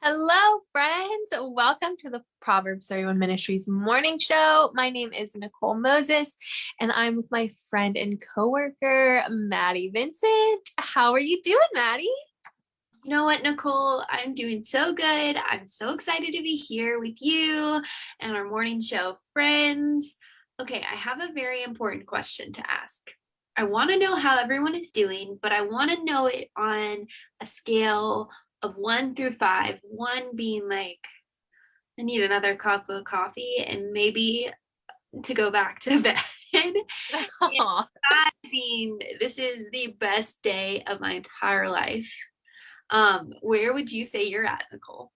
Hello, friends. Welcome to the Proverbs 31 Ministries morning show. My name is Nicole Moses, and I'm with my friend and coworker, Maddie Vincent. How are you doing, Maddie? You know what, Nicole? I'm doing so good. I'm so excited to be here with you and our morning show friends. Okay, I have a very important question to ask. I want to know how everyone is doing, but I want to know it on a scale of one through five, one being like, I need another cup of coffee and maybe to go back to bed. five being, this is the best day of my entire life. Um, where would you say you're at, Nicole?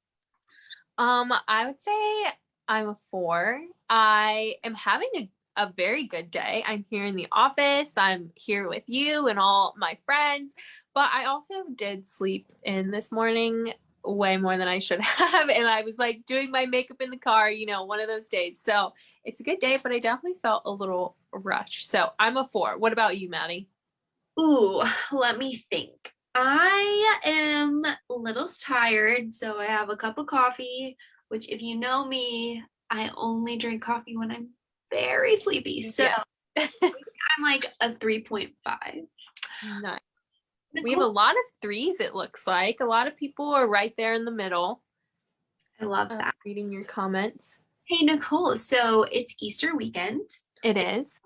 Um, I would say I'm a four. I am having a a very good day. I'm here in the office. I'm here with you and all my friends. But I also did sleep in this morning way more than I should have. And I was like doing my makeup in the car, you know, one of those days. So it's a good day, but I definitely felt a little rushed. So I'm a four. What about you, Maddie? Ooh, let me think. I am a little tired. So I have a cup of coffee, which if you know me, I only drink coffee when I'm very sleepy. So yeah. I'm like a 3.5. Nice. Nicole? We have a lot of threes, it looks like. A lot of people are right there in the middle. I love uh, that. reading your comments. Hey, Nicole. So it's Easter weekend. It is.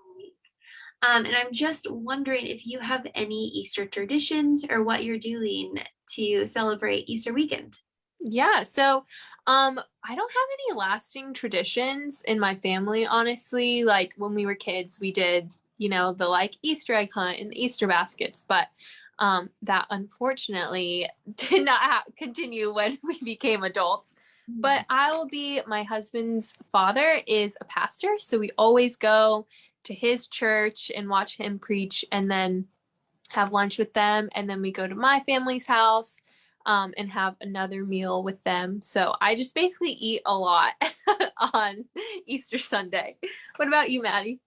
Um, and I'm just wondering if you have any Easter traditions or what you're doing to celebrate Easter weekend. Yeah, so um I don't have any lasting traditions in my family honestly. Like when we were kids, we did, you know, the like Easter egg hunt and Easter baskets, but um that unfortunately did not continue when we became adults. But mm-hmm. I will be my husband's father is a pastor, so we always go to his church and watch him preach and then have lunch with them and then we go to my family's house um, and have another meal with them. So I just basically eat a lot on Easter Sunday. What about you, Maddie?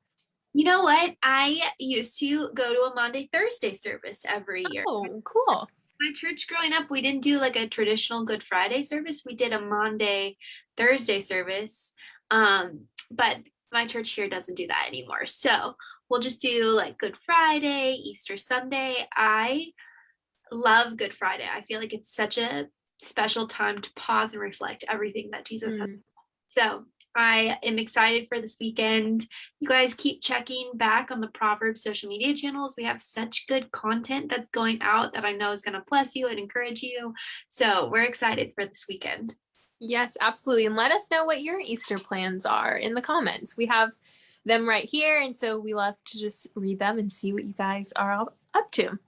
You know what? I used to go to a Maundy Thursday service every year. Oh, cool. My church growing up, we didn't do like a traditional Good Friday service. We did a Maundy Thursday service. Um, but my church here doesn't do that anymore. So we'll just do like Good Friday, Easter Sunday. I love Good Friday. I feel like it's such a special time to pause and reflect everything that Jesus mm. has. So I am excited for this weekend. You guys keep checking back on the Proverbs social media channels. We have such good content that's going out that I know is going to bless you and encourage you. So we're excited for this weekend. Yes, absolutely. And let us know what your Easter plans are in the comments. We have them right here. And so we love to just read them and see what you guys are up to.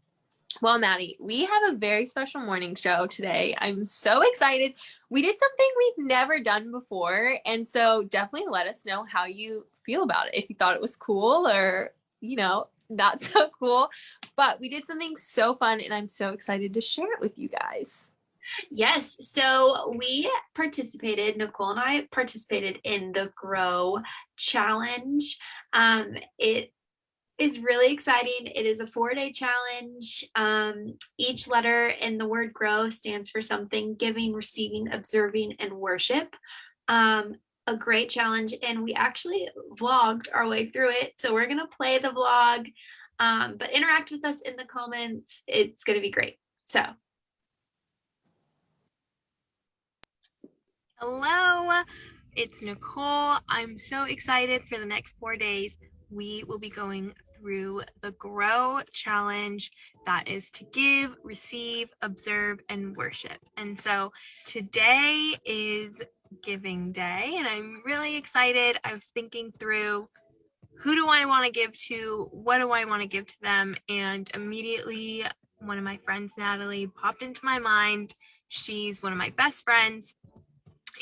Well, Maddie, we have a very special morning show today. I'm so excited. We did something we've never done before. And so definitely let us know how you feel about it. If you thought it was cool or, you know, not so cool. But we did something so fun and I'm so excited to share it with you guys. Yes, so we participated, Nicole and I participated in the Grow Challenge. Um, it is really exciting. It is a four day challenge. Um, each letter in the word grow stands for something giving, receiving, observing, and worship. Um, a great challenge. And we actually vlogged our way through it. So we're going to play the vlog, um, but interact with us in the comments. It's going to be great. So. Hello, it's Nicole. I'm so excited for the next four days we will be going through the Grow Challenge that is to give, receive, observe, and worship. And so today is Giving Day, and I'm really excited. I was thinking through who do I want to give to? What do I want to give to them? And immediately, one of my friends, Natalie, popped into my mind. She's one of my best friends,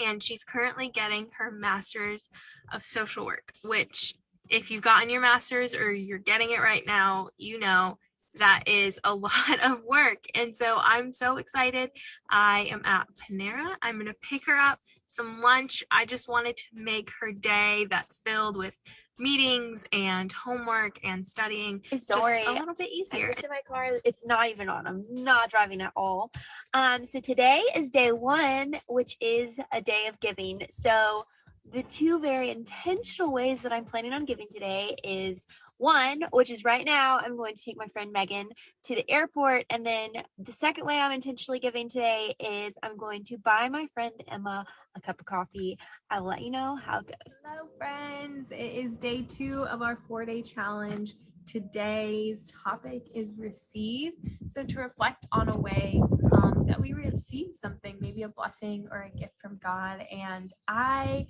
and she's currently getting her master's of social work, which if you've gotten your master's or you're getting it right now, you know that is a lot of work. And so I'm so excited. I am at Panera. I'm going to pick her up some lunch. I just wanted to make her day that's filled with meetings and homework and studying It's just a little bit I'm easier. just in my car. It's not even on. I'm not driving at all. Um, so today is day one, which is a day of giving. So the two very intentional ways that I'm planning on giving today is one, which is right now, I'm going to take my friend Megan to the airport. And then the second way I'm intentionally giving today is I'm going to buy my friend Emma a cup of coffee. I'll let you know how it goes. Hello, friends. It is day two of our four day challenge. Today's topic is receive. So, to reflect on a way um, that we receive something, maybe a blessing or a gift from God. And I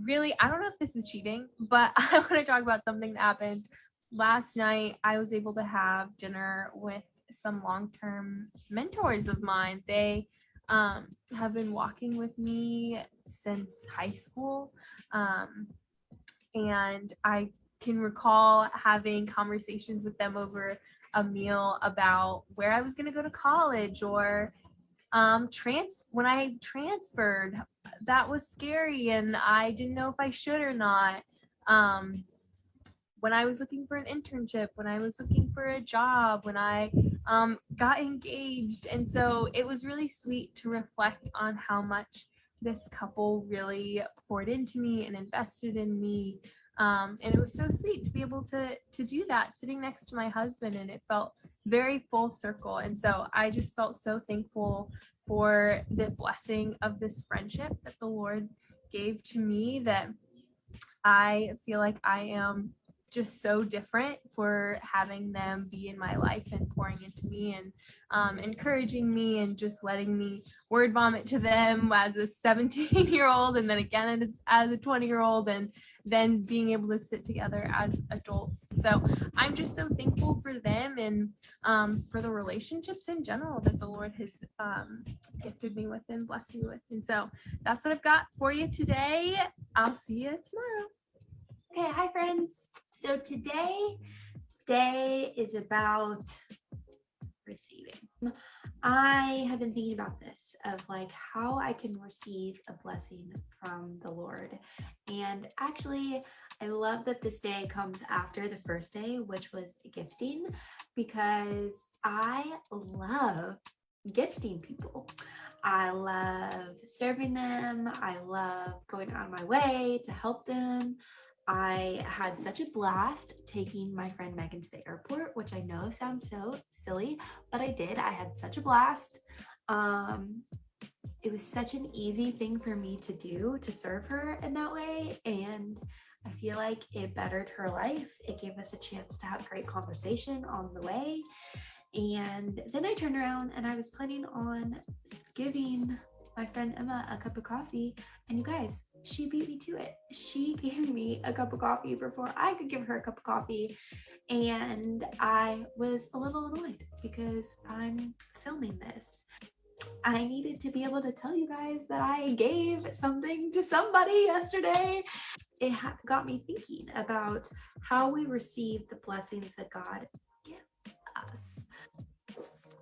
really, I don't know if this is cheating, but I want to talk about something that happened last night. I was able to have dinner with some long term mentors of mine. They um, have been walking with me since high school. Um, and I can recall having conversations with them over a meal about where I was going to go to college or um, trans when I transferred. That was scary, and I didn't know if I should or not. Um, when I was looking for an internship, when I was looking for a job, when I um, got engaged, and so it was really sweet to reflect on how much this couple really poured into me and invested in me um, and it was so sweet to be able to to do that sitting next to my husband and it felt very full circle. And so i just felt so thankful for the blessing of this friendship that the lord gave to me that i feel like i am just so different for having them be in my life and pouring into me and um, encouraging me and just letting me word vomit to them as a 17 year old and then again as, as a 20 year old and then being able to sit together as adults. So I'm just so thankful for them and um, for the relationships in general that the Lord has um, gifted me with and blessed me with. And so that's what I've got for you today. I'll see you tomorrow. Okay, hi friends. So today, today is about receiving. I have been thinking about this of like how I can receive a blessing from the Lord. And actually, I love that this day comes after the first day, which was gifting, because I love gifting people. I love serving them. I love going out of my way to help them. I had such a blast taking my friend Megan to the airport, which I know sounds so silly, but I did. I had such a blast. Um, it was such an easy thing for me to do to serve her in that way. And I feel like it bettered her life. It gave us a chance to have great conversation on the way. And then I turned around and I was planning on giving my friend Emma a cup of coffee. And you guys, she beat me to it. She gave me a cup of coffee before I could give her a cup of coffee. And I was a little annoyed because I'm filming this. I needed to be able to tell you guys that I gave something to somebody yesterday. It got me thinking about how we receive the blessings that God gives us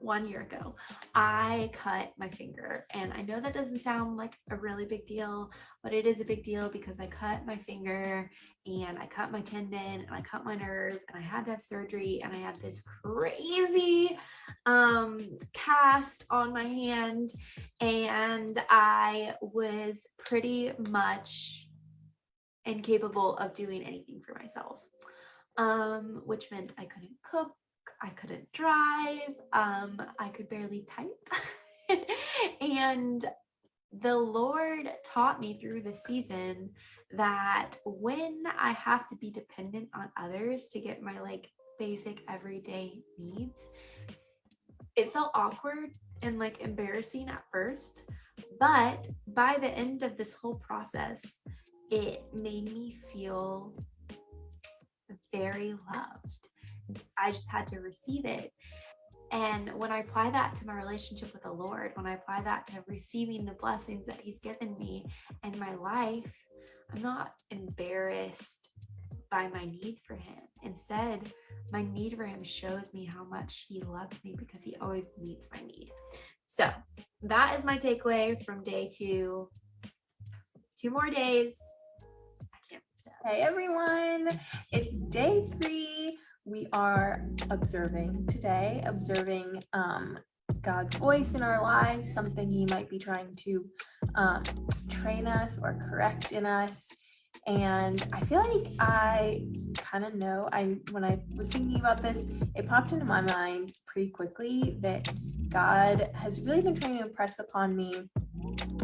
one year ago, I cut my finger. And I know that doesn't sound like a really big deal, but it is a big deal because I cut my finger and I cut my tendon and I cut my nerve and I had to have surgery and I had this crazy um, cast on my hand and I was pretty much incapable of doing anything for myself. Um, which meant I couldn't cook, I couldn't drive, um, I could barely type. and the Lord taught me through the season that when I have to be dependent on others to get my like basic everyday needs, it felt awkward and like embarrassing at first. But by the end of this whole process, it made me feel very loved. I just had to receive it. And when I apply that to my relationship with the Lord, when I apply that to receiving the blessings that He's given me in my life, I'm not embarrassed by my need for Him. Instead, my need for Him shows me how much He loves me because He always meets my need. So that is my takeaway from day two. Two more days. I can't Hey everyone, it's day three. We are observing today, observing um, God's voice in our lives, something He might be trying to um, train us or correct in us. And I feel like I kind of know. I when I was thinking about this, it popped into my mind pretty quickly that God has really been trying to impress upon me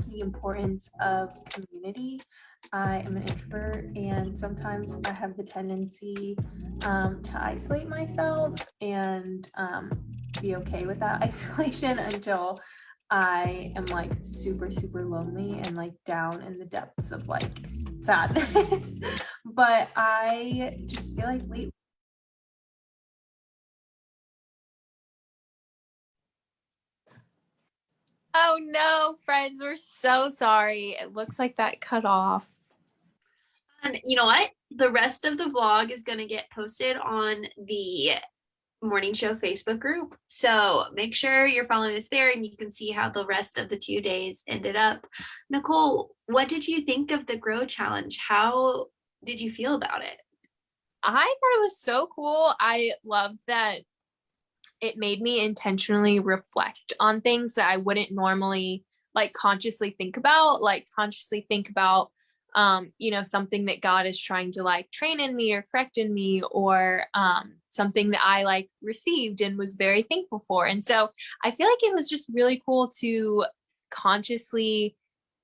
the importance of community I am an introvert and sometimes I have the tendency um, to isolate myself and um, be okay with that isolation until I am like super, super lonely and like down in the depths of like sadness. but I just feel like lately Oh no, friends, we're so sorry. It looks like that cut off. Um, you know what? The rest of the vlog is going to get posted on the morning show Facebook group. So make sure you're following us there and you can see how the rest of the two days ended up. Nicole, what did you think of the Grow Challenge? How did you feel about it? I thought it was so cool. I loved that it made me intentionally reflect on things that I wouldn't normally like consciously think about, like consciously think about um, you know, something that God is trying to like train in me or correct in me or um, something that I like received and was very thankful for. And so I feel like it was just really cool to consciously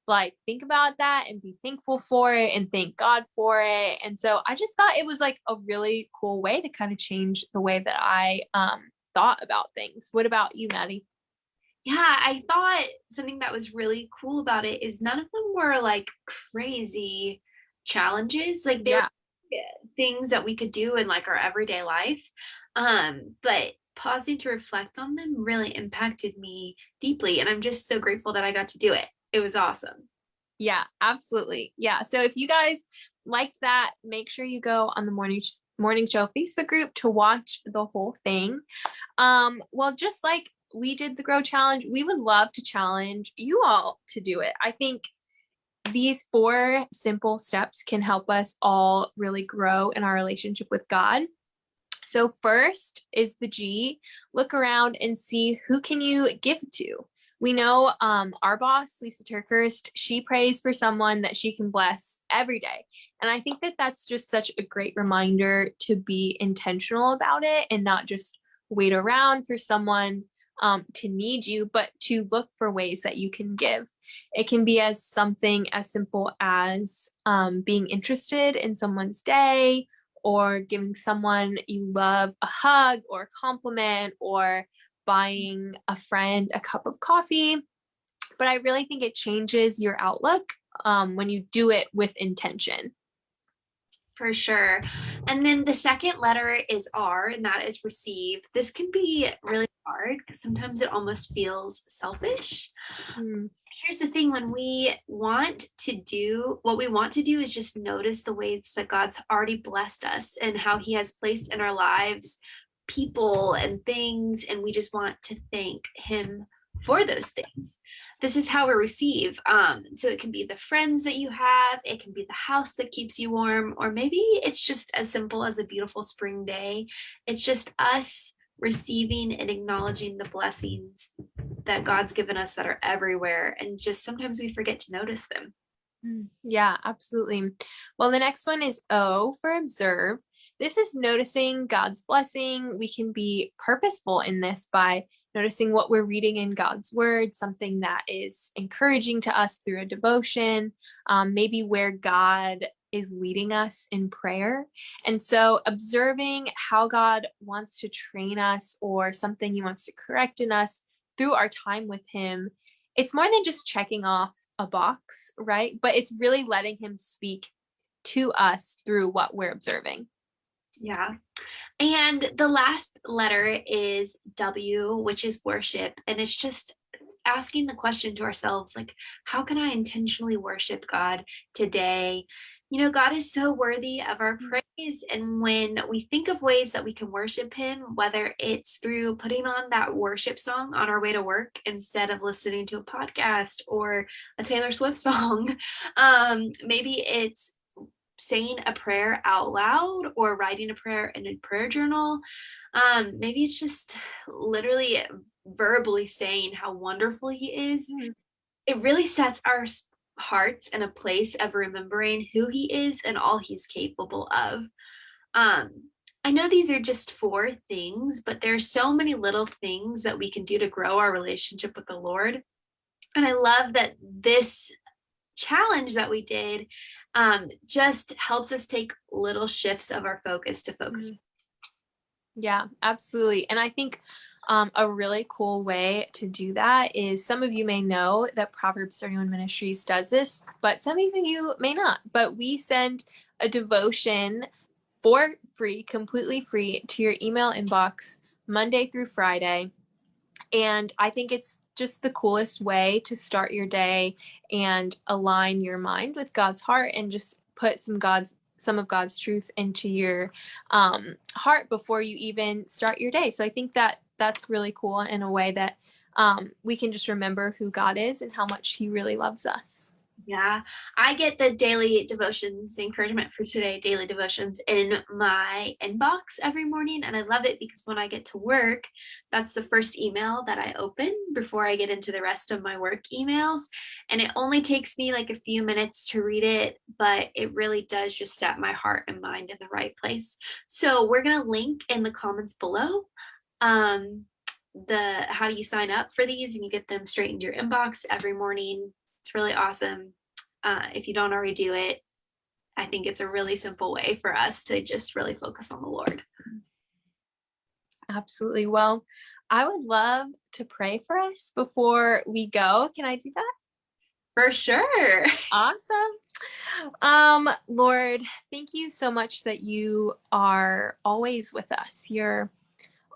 like think about that and be thankful for it and thank God for it. And so I just thought it was like a really cool way to kind of change the way that I um, thought about things. What about you, Maddie? Yeah, I thought something that was really cool about it is none of them were like crazy challenges. Like there yeah. things that we could do in like our everyday life. Um, but pausing to reflect on them really impacted me deeply. And I'm just so grateful that I got to do it. It was awesome. Yeah, absolutely. Yeah. So if you guys liked that, make sure you go on the morning morning show Facebook group to watch the whole thing. Um, well, just like we did the grow challenge, we would love to challenge you all to do it. I think these four simple steps can help us all really grow in our relationship with God. So first is the G, look around and see who can you give to. We know um, our boss, Lisa TerKeurst, she prays for someone that she can bless every day. And I think that that's just such a great reminder to be intentional about it and not just wait around for someone um, to need you, but to look for ways that you can give. It can be as something as simple as um, being interested in someone's day or giving someone you love a hug or a compliment or buying a friend a cup of coffee. But I really think it changes your outlook um, when you do it with intention. For sure. And then the second letter is R, and that is receive. This can be really hard because sometimes it almost feels selfish. Mm. Here's the thing when we want to do what we want to do is just notice the ways that God's already blessed us and how He has placed in our lives people and things, and we just want to thank Him for those things. This is how we receive. Um, so it can be the friends that you have, it can be the house that keeps you warm, or maybe it's just as simple as a beautiful spring day. It's just us receiving and acknowledging the blessings that God's given us that are everywhere. And just sometimes we forget to notice them. Mm, yeah, absolutely. Well, the next one is O for observe. This is noticing God's blessing. We can be purposeful in this by noticing what we're reading in God's word, something that is encouraging to us through a devotion, um, maybe where God is leading us in prayer. And so observing how God wants to train us or something he wants to correct in us through our time with him, it's more than just checking off a box, right? But it's really letting him speak to us through what we're observing. Yeah. And the last letter is W, which is worship. And it's just asking the question to ourselves, like, how can I intentionally worship God today? You know, God is so worthy of our mm. praise. And when we think of ways that we can worship Him, whether it's through putting on that worship song on our way to work instead of listening to a podcast or a Taylor Swift song, um, maybe it's saying a prayer out loud or writing a prayer in a prayer journal. Um, maybe it's just literally verbally saying how wonderful he is. Mhm. It really sets our hearts in a place of remembering who he is and all he's capable of. Um, I know these are just four things, but there are so many little things that we can do to grow our relationship with the Lord. And I love that this challenge that we did um, just helps us take little shifts of our focus to focus. Yeah, absolutely. And I think um, a really cool way to do that is some of you may know that Proverbs 31 Ministries does this, but some of you may not. But we send a devotion for free, completely free to your email inbox Monday through Friday. And I think it's just the coolest way to start your day and align your mind with God's heart and just put some God's some of God's truth into your um, heart before you even start your day. So I think that that's really cool in a way that um, we can just remember who God is and how much He really loves us. Yeah, I get the daily devotions, the encouragement for today, daily devotions in my inbox every morning. And I love it because when I get to work, that's the first email that I open before I get into the rest of my work emails. And it only takes me like a few minutes to read it, but it really does just set my heart and mind in the right place. So we're going to link in the comments below um, the how do you sign up for these and you get them straight into your inbox every morning it's really awesome. Uh, if you don't already do it, I think it's a really simple way for us to just really focus on the Lord. Absolutely. Well, I would love to pray for us before we go. Can I do that? For sure. Awesome. Um, Lord, thank you so much that you are always with us. You're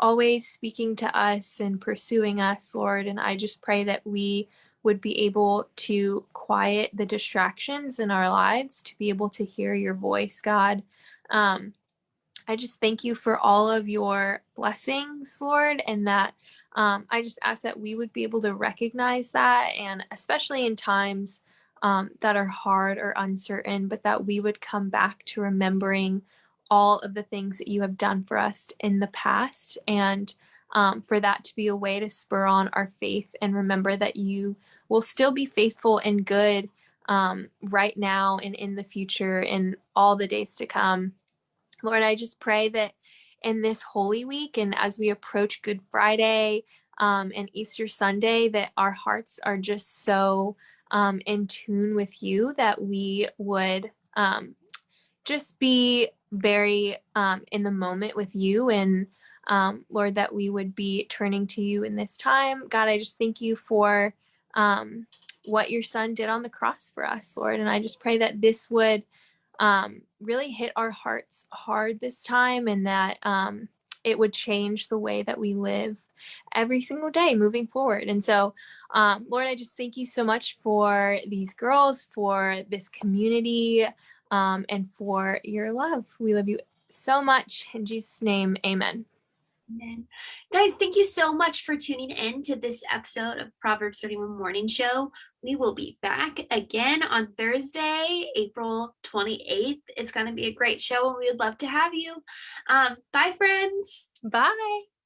always speaking to us and pursuing us, Lord. And I just pray that we would be able to quiet the distractions in our lives, to be able to hear your voice, God. Um, I just thank you for all of your blessings, Lord, and that um, I just ask that we would be able to recognize that, and especially in times um, that are hard or uncertain, but that we would come back to remembering all of the things that you have done for us in the past, and um, for that to be a way to spur on our faith and remember that you will still be faithful and good um, right now and in the future and all the days to come. Lord, I just pray that in this Holy Week and as we approach Good Friday um, and Easter Sunday, that our hearts are just so um, in tune with you that we would um, just be very um, in the moment with you and um, Lord, that we would be turning to you in this time. God, I just thank you for um, what your son did on the cross for us, Lord. And I just pray that this would um, really hit our hearts hard this time and that um, it would change the way that we live every single day moving forward. And so, um, Lord, I just thank you so much for these girls, for this community, um, and for your love. We love you so much. In Jesus' name, amen. Amen. Guys, thank you so much for tuning in to this episode of Proverbs 31 Morning Show. We will be back again on Thursday, April 28th. It's going to be a great show and we would love to have you. Um, bye, friends. Bye.